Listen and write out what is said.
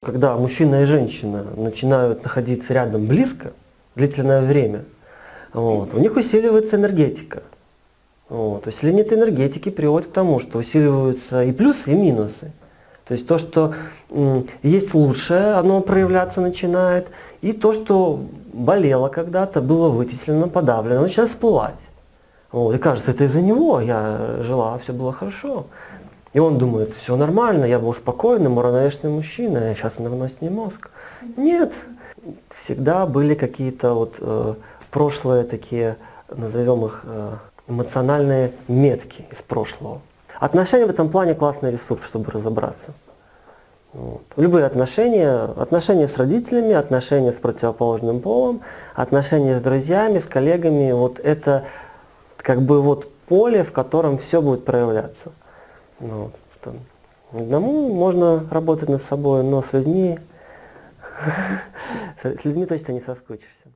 Когда мужчина и женщина начинают находиться рядом близко, длительное время, вот, у них усиливается энергетика. Вот, усиление этой энергетики приводит к тому, что усиливаются и плюсы, и минусы. То есть то, что есть лучшее, оно проявляться начинает, и то, что болело когда-то, было вытеснено, подавлено, начинает всплывать. Вот, и кажется, это из-за него я жила, все было хорошо. И он думает, все нормально, я был спокойным, уравновешенным мужчиной, а сейчас выносит мне мозг. Нет, всегда были какие-то вот э, прошлые такие, назовем их, э, эмоциональные метки из прошлого. Отношения в этом плане классный ресурс, чтобы разобраться. Вот. Любые отношения, отношения с родителями, отношения с противоположным полом, отношения с друзьями, с коллегами, вот это как бы вот поле, в котором все будет проявляться. Ну, что одному можно работать над собой, но с людьми, с людьми точно не соскучишься.